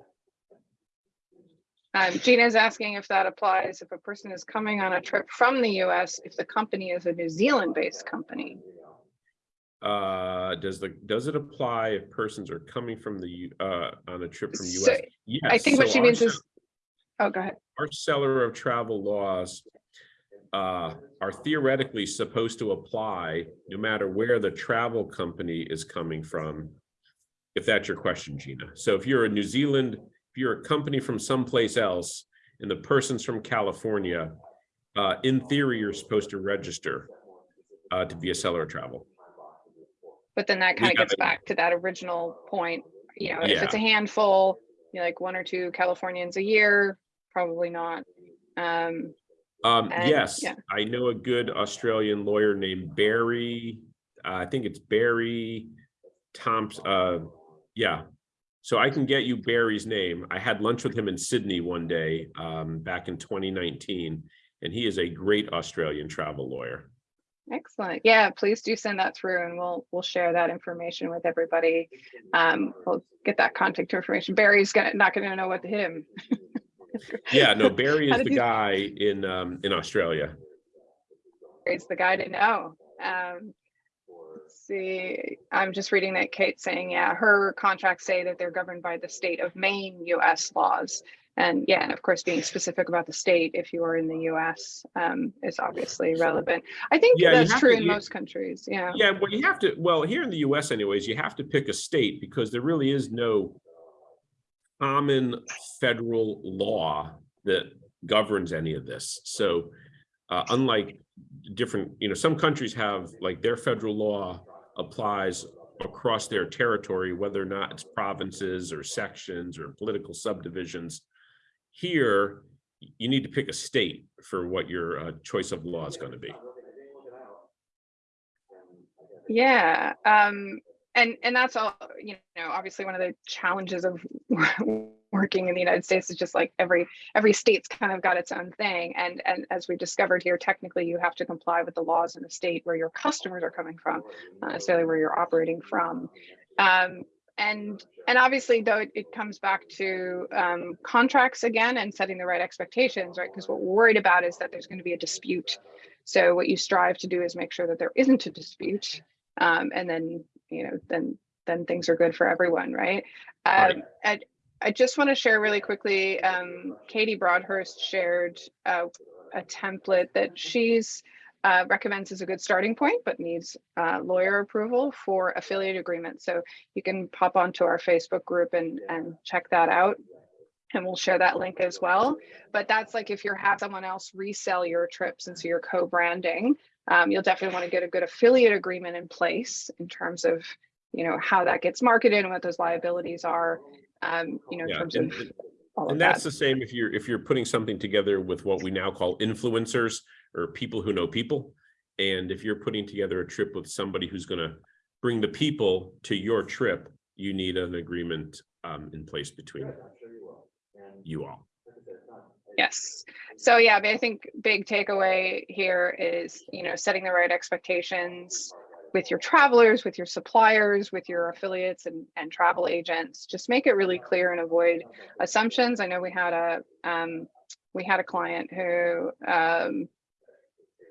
Um, is asking if that applies if a person is coming on a trip from the US, if the company is a New Zealand-based company. Uh, does the, does it apply if persons are coming from the, uh, on a trip from So US? Yes. I think what she means is, oh, go ahead. Our seller of travel laws uh, are theoretically supposed to apply no matter where the travel company is coming from. If that's your question, Gina. So if you're a New Zealand, if you're a company from someplace else and the person's from California, uh, in theory, you're supposed to register uh, to be a seller of travel. But then that kind of gets back to that original point, you know, if Yeah. it's a handful, you know, like one or two Californians a year, probably not. Um, Um, And- yes, yeah. I know a good Australian lawyer named Barry. uh, I think it's Barry Thompson. Uh, yeah. So I can get you Barry's name. I had lunch with him in Sydney one day, um, back in twenty nineteen. And he is a great Australian travel lawyer. excellent. Yeah, please do send that through and we'll, we'll share that information with everybody. Um, we'll get that contact information. Barry's gonna, not gonna know what to hit him. Yeah, no, Barry is the you- guy in, um, in Australia. Barry's the guy to know. Um, see, I'm just reading that Kate's saying, yeah, her contracts say that they're governed by the state of Maine US laws. And yeah, and of course, being specific about the state, if you are in the US, um, is obviously relevant. I think Yeah, that's true to- in you- most countries, yeah. Yeah, well, you have to, well, here in the US anyways, you have to pick a state because there really is no common federal law that governs any of this. So uh, unlike different, you know, some countries have like their federal law applies across their territory, whether or not it's provinces or sections or political subdivisions. Here, you need to pick a state for what your uh, choice of law is going to be. Yeah, um, and and that's all, you know, obviously one of the challenges of working in the United States is just like every every state's kind of got its own thing. And and as we discovered here, technically you have to comply with the laws in the state where your customers are coming from, not necessarily where you're operating from. Um, and and obviously though it, it comes back to um, contracts again and setting the right expectations, right? Because what we're worried about is that there's going to be a dispute. So what you strive to do is make sure that there isn't a dispute um, and then you know then then things are good for everyone right, Right. um, I, just want to share really quickly um, katie broadhurst shared uh, a template that she's uh, recommends as a good starting point but needs uh, lawyer approval for affiliate agreements so you can pop onto our facebook group and and check that out and we'll share that link as well. But that's like if you're have someone else resell your trips and so you're co-branding um, you'll definitely want to get a good affiliate agreement in place in terms of you know how that gets marketed and what those liabilities are um, you know in Yeah, terms and- of all of And that that's the same if you're, if you're putting something together with what we now call influencers or people who know people. And if you're putting together a trip with somebody who's gonna bring the people to your trip, you need an agreement um in place between you all. Yes. So yeah, but I think big takeaway here is, you know, setting the right expectations with your travelers, with your suppliers, with your affiliates and, and travel agents. Just make it really clear and avoid assumptions. I know we had a um, we had a client who um,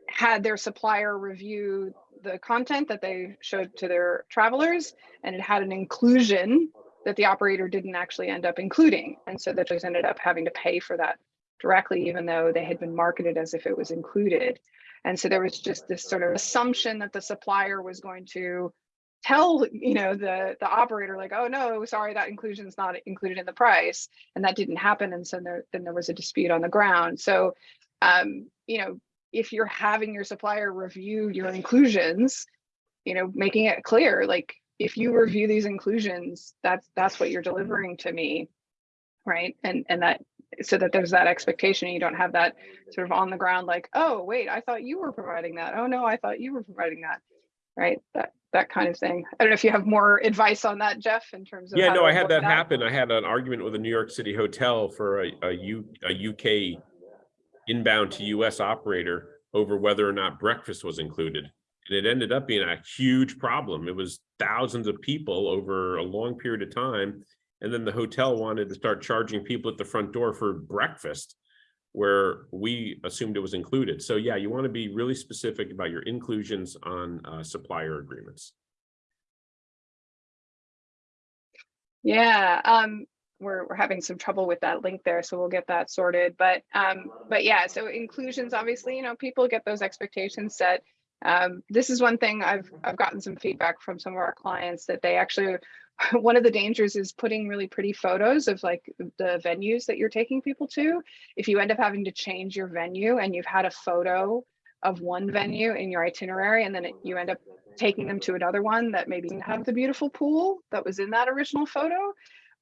had their supplier review the content that they showed to their travelers, and it had an inclusion that the operator didn't actually end up including, and so they just ended up having to pay for that directly, even though they had been marketed as if it was included. And so there was just this sort of assumption that the supplier was going to tell, you know, the the operator like, oh no, sorry, that inclusion is not included in the price, and that didn't happen. And so there, then there was a dispute on the ground. So, um, you know, if you're having your supplier review your inclusions, you know, making it clear, like if you review these inclusions, that's that's what you're delivering to me, right? And and that so that there's that expectation and you don't have that sort of on the ground like oh wait i thought you were providing that oh no i thought you were providing that right that that kind of thing i don't know if you have more advice on that jeff in terms of Yeah, no, I had that happen. I had an argument with a New York City hotel for a, a U, a UK inbound to US operator over whether or not breakfast was included. And it ended up being a huge problem. It was thousands of people over a long period of time. And then the hotel wanted to start charging people at the front door for breakfast where we assumed it was included. So yeah, you want to be really specific about your inclusions on uh, supplier agreements. Yeah, um, we're, we're having some trouble with that link there, so we'll get that sorted. But, um, but yeah, so inclusions, obviously, you know, people get those expectations set. Um, this is one thing I've, I've gotten some feedback from some of our clients that they actually, one of the dangers is putting really pretty photos of like the venues that you're taking people to. If you end up having to change your venue and you've had a photo of one venue in your itinerary and then it, you end up taking them to another one that maybe didn't have the beautiful pool that was in that original photo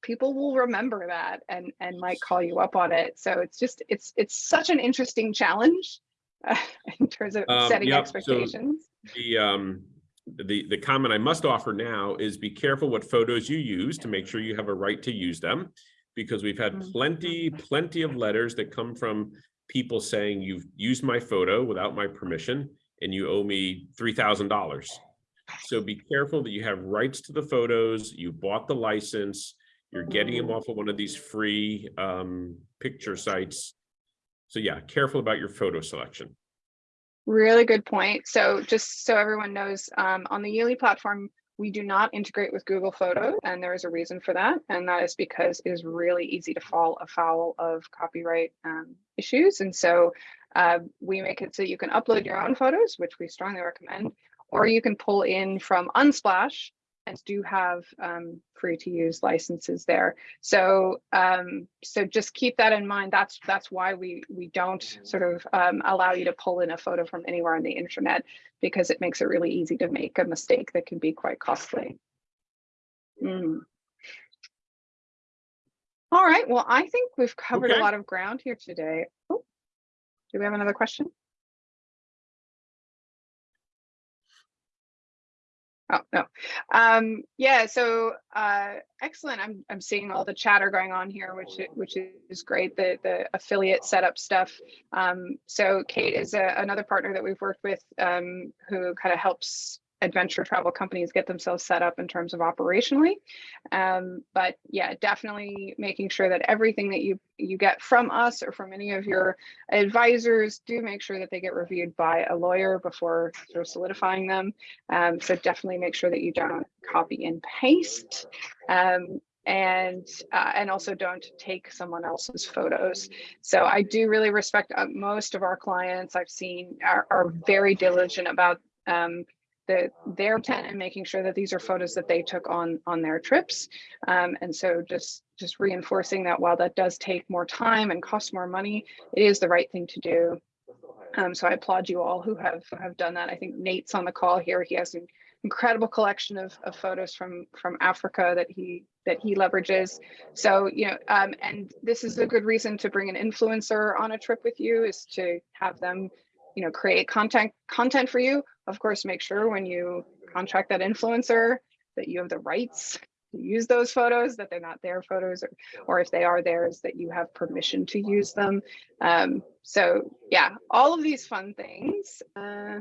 people will remember that and and might call you up on it so it's just it's it's such an interesting challenge uh, in terms of Um, setting yep, so- expectations The, um, the, the comment I must offer now is be careful what photos you use to make sure you have a right to use them. Because we've had Mhm. plenty, plenty of letters that come from people saying you've used my photo without my permission and you owe me three thousand dollars. So be careful that you have rights to the photos, you bought the license, you're getting them off of one of these free um, picture sites. So yeah, careful about your photo selection. Really good point. So just so everyone knows, um, on the Yuli platform, we do not integrate with Google Photos, and there is a reason for that. And that is because it is really easy to fall afoul of copyright um, issues. And so uh, we make it so you can upload your own photos, which we strongly recommend, or you can pull in from Unsplash do have um, free to use licenses there. So um, so just keep that in mind. That's that's why we we don't sort of um, allow you to pull in a photo from anywhere on the internet because it makes it really easy to make a mistake that can be quite costly. Mm. All right, well, I think we've covered a lot of ground here today. Oh, Do we have another question? Oh, no. Um, yeah, so uh, excellent. I'm I'm seeing all the chatter going on here, which which is great. The the affiliate setup stuff. Um, so Kate is a, another partner that we've worked with um, who kind of helps adventure travel companies get themselves set up in terms of operationally. Um, but yeah, definitely making sure that everything that you you get from us or from any of your advisors do make sure that they get reviewed by a lawyer before sort of solidifying them. Um, so definitely make sure that you don't copy and paste. Um, and uh, and also don't take someone else's photos. So I do really respect uh, most of our clients I've seen are, are very diligent about um, the their intent and making sure that these are photos that they took on on their trips. Um, and so just just reinforcing that while that does take more time and cost more money, it is the right thing to do. Um, so I applaud you all who have have done that. I think Nate's on the call here. He has an incredible collection of, of photos from from Africa that he that he leverages. So you know, um, and this is a good reason to bring an influencer on a trip with you is to have them, you know, create content content for you. Of course, make sure when you contract that influencer that you have the rights to use those photos, that they're not their photos, or, or if they are theirs, that you have permission to use them. Um, so yeah, all of these fun things. Uh,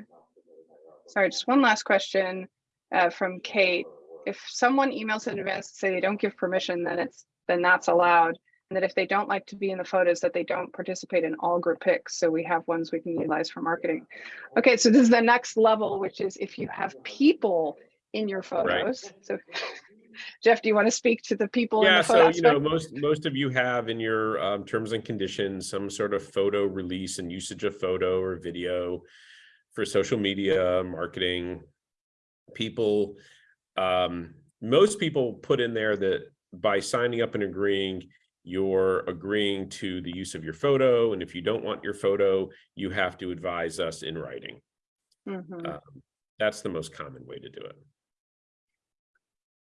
sorry, just one last question uh, from Kate. If someone emails in advance to say they don't give permission, then it's then that's allowed. And that if they don't like to be in the photos, that they don't participate in all group pics. So we have ones we can utilize for marketing. Okay, so this is the next level, which is if you have people in your photos. So Jeff, do you want to speak to the people in Yeah, the so you know, most most of you have in your um terms and conditions, some sort of photo release and usage of photo or video for social media, marketing. People, um, most people put in there that by signing up and agreeing, you're agreeing to the use of your photo, and if you don't want your photo, you have to advise us in writing. Mhm. Um, That's the most common way to do it.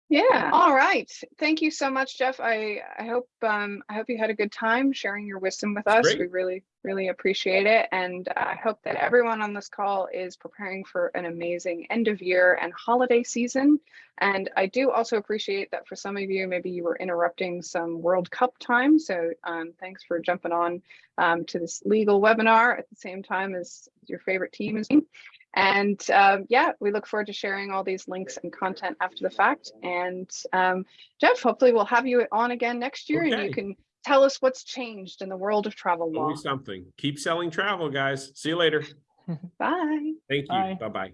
Yeah, all right. Thank you so much, Jeff. I, I hope um, I hope you had a good time sharing your wisdom with us. great. We really, really appreciate it. And I hope that everyone on this call is preparing for an amazing end of year and holiday season. And I do also appreciate that for some of you, maybe you were interrupting some World Cup time. So um, thanks for jumping on um, to this legal webinar at the same time as your favorite team is. doing. And um, yeah, we look forward to sharing all these links and content after the fact. And um, Jeff, hopefully we'll have you on again next year and you can tell us what's changed in the world of travel law. Always something. Keep selling travel, guys. See you later. Bye. Thank you. Bye-bye.